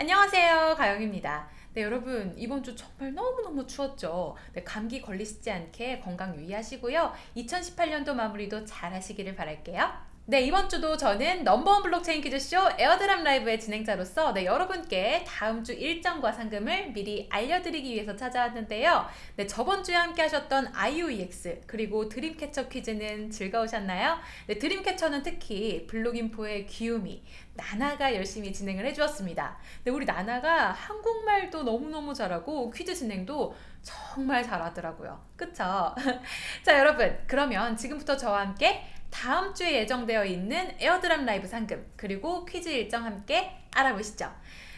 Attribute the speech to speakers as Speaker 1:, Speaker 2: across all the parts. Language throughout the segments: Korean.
Speaker 1: 안녕하세요 가영입니다. 네 여러분 이번 주 정말 너무너무 추웠죠? 네, 감기 걸리시지 않게 건강 유의하시고요. 2018년도 마무리도 잘 하시기를 바랄게요 네 이번 주도 저는 넘버원 블록체인 퀴즈쇼 Airdrop Live의 진행자로서 네, 여러분께 다음 주 일정과 상금을 미리 알려드리기 위해서 찾아왔는데요 네 저번 주에 함께 하셨던 IOEX 그리고 드림캐쳐 퀴즈는 즐거우셨나요? 네 드림캐쳐는 특히 블록인포의 귀요미 나나가 열심히 진행을 해주었습니다 네 우리 나나가 한국말도 너무너무 잘하고 퀴즈 진행도 정말 잘하더라고요 그쵸? 자 여러분 그러면 지금부터 저와 함께 다음 주에 예정되어 있는 Airdrop Live 상금 그리고 퀴즈 일정 함께 알아보시죠.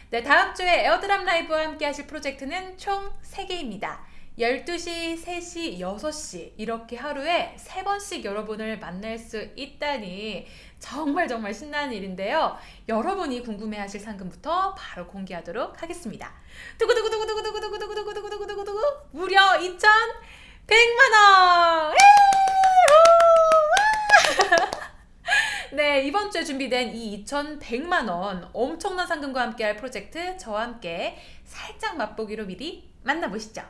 Speaker 1: 네, 다음 주에 Airdrop Live와 함께 하실 프로젝트는 총 3개입니다. 12시, 3시, 6시 이렇게 하루에 3번씩 여러분을 만날 수 있다니 정말 정말 신나는 일인데요. 여러분이 궁금해하실 상금부터 바로 공개하도록 하겠습니다. 두구두구두구두구두구두구두구두구두구두구두구 무려 2,100만원! 네 이번 주에 준비된 이 2,100만원 엄청난 상금과 함께할 프로젝트 저와 함께 살짝 맛보기로 미리 만나보시죠.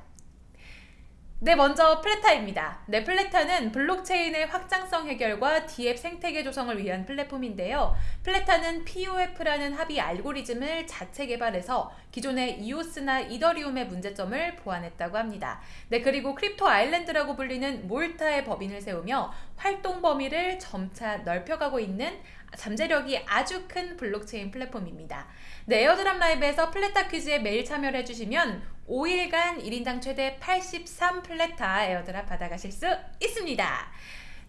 Speaker 1: 네 먼저 플레타입니다. 네 플레타는 블록체인의 확장성 해결과 디앱 생태계 조성을 위한 플랫폼인데요. 플레타는 POF라는 합의 알고리즘을 자체 개발해서 기존의 이오스나 이더리움의 문제점을 보완했다고 합니다. 네 그리고 크립토 아일랜드라고 불리는 몰타의 법인을 세우며 활동 범위를 점차 넓혀가고 있는 잠재력이 아주 큰 블록체인 플랫폼입니다. 네, Airdrop Live에서 플레타 퀴즈에 매일 참여를 해주시면 5일간 1인당 최대 83 플레타 airdrop 받아가실 수 있습니다.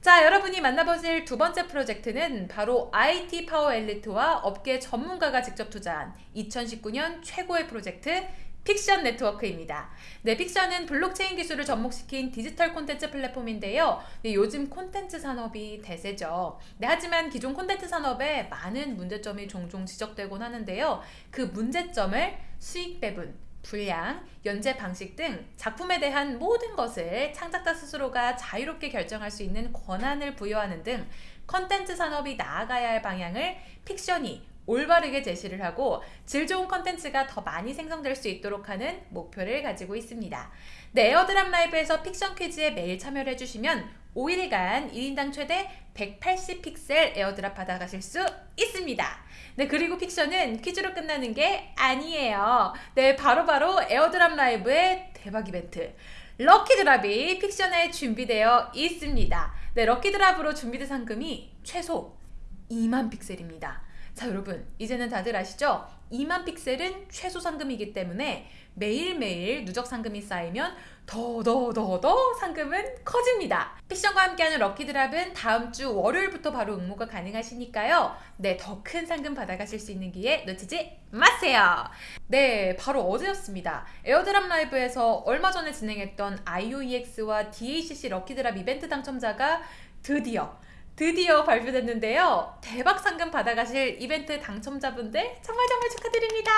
Speaker 1: 자 여러분이 만나보실 두 번째 프로젝트는 바로 IT 파워 엘리트와 업계 전문가가 직접 투자한 2019년 최고의 프로젝트 픽션 네트워크입니다. 네, 픽션은 블록체인 기술을 접목시킨 디지털 콘텐츠 플랫폼인데요. 네, 요즘 콘텐츠 산업이 대세죠. 네, 하지만 기존 콘텐츠 산업에 많은 문제점이 종종 지적되곤 하는데요. 그 문제점을 수익 배분, 분량, 연재 방식 등 작품에 대한 모든 것을 창작자 스스로가 자유롭게 결정할 수 있는 권한을 부여하는 등 컨텐츠 산업이 나아가야 할 방향을 픽션이 올바르게 제시를 하고 질 좋은 컨텐츠가 더 많이 생성될 수 있도록 하는 목표를 가지고 있습니다. 네, Airdrop Live에서 픽션 퀴즈에 매일 참여를 해주시면 5일간 1인당 최대 180픽셀 airdrop 받아가실 수 있습니다. 네, 그리고 픽션은 퀴즈로 끝나는 게 아니에요. 네, 바로바로 바로 Airdrop Live의 대박 이벤트 Lucky Drop이 픽션에 준비되어 있습니다. 네, Lucky Drop으로 준비된 상금이 최소 2만 픽셀입니다. 자 여러분 이제는 다들 아시죠? 2만 픽셀은 최소 상금이기 때문에 매일매일 누적 상금이 쌓이면 더더더더 상금은 커집니다. 픽션과 함께하는 Lucky Drop은 다음 주 월요일부터 바로 응모가 가능하시니까요. 네, 더 큰 상금 받아가실 수 있는 기회 놓치지 마세요. 네, 바로 어제였습니다. Airdrop Live에서 얼마 전에 진행했던 IOEX와 DACC Lucky Drop 이벤트 당첨자가 드디어 드디어 발표됐는데요. 대박 상금 받아가실 이벤트 당첨자분들 정말 정말 축하드립니다.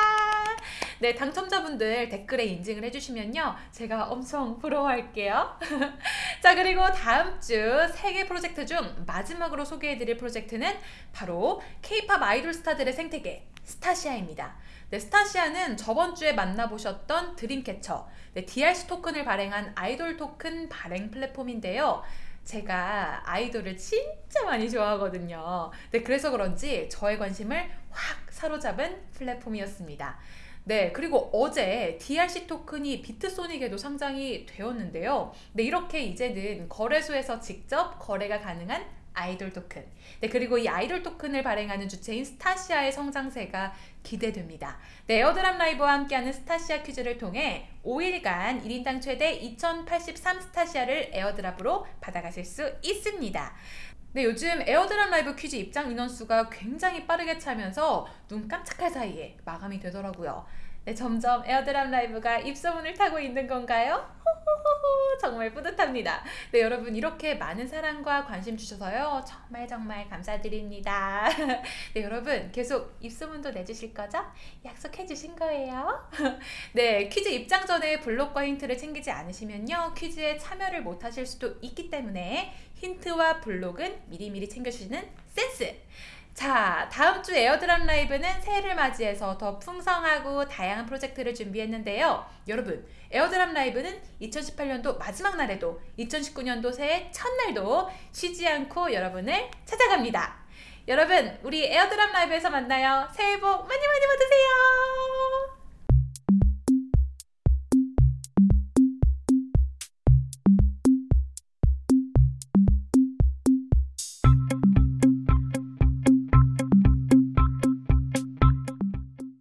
Speaker 1: 네, 당첨자분들 댓글에 인증을 해주시면요. 제가 엄청 부러워할게요. 자, 그리고 다음 주 세 개 프로젝트 중 마지막으로 소개해드릴 프로젝트는 바로 K-팝 아이돌 스타들의 생태계 스타시아입니다. 네, 스타시아는 저번 주에 만나보셨던 드림캐쳐, 네, DRC 토큰을 발행한 아이돌 토큰 발행 플랫폼인데요. 제가 아이돌을 진짜 많이 좋아하거든요. 네, 그래서 그런지 저의 관심을 확 사로잡은 플랫폼이었습니다. 네, 그리고 어제 DRC 토큰이 비트소닉에도 상장이 되었는데요. 네, 이렇게 이제는 거래소에서 직접 거래가 가능한 아이돌 토큰. 네 그리고 이 아이돌 토큰을 발행하는 주체인 스타시아의 성장세가 기대됩니다. 네, Airdrop Live와 함께하는 스타시아 퀴즈를 통해 5일간 1인당 최대 2083 스타시아를 airdrop으로 받아가실 수 있습니다. 네, 요즘 Airdrop Live 퀴즈 입장 인원수가 굉장히 빠르게 차면서 눈 깜짝할 사이에 마감이 되더라고요 네, 점점 Airdrop Live가 입소문을 타고 있는 건가요? 정말 뿌듯합니다. 네, 여러분 이렇게 많은 사랑과 관심 주셔서요. 정말 정말 감사드립니다. 네, 여러분 계속 입소문도 내주실 거죠? 약속해 주신 거예요. 네, 퀴즈 입장 전에 블록과 힌트를 챙기지 않으시면요. 퀴즈에 참여를 못 하실 수도 있기 때문에 힌트와 블록은 미리미리 챙겨주시는 센스! 자, 다음 주 Airdrop Live는 새해를 맞이해서 더 풍성하고 다양한 프로젝트를 준비했는데요. 여러분, Airdrop Live는 2018년도 마지막 날에도 2019년도 새해 첫날도 쉬지 않고 여러분을 찾아갑니다. 여러분, 우리 Airdrop Live에서 만나요. 새해 복 많이 많이 받으세요.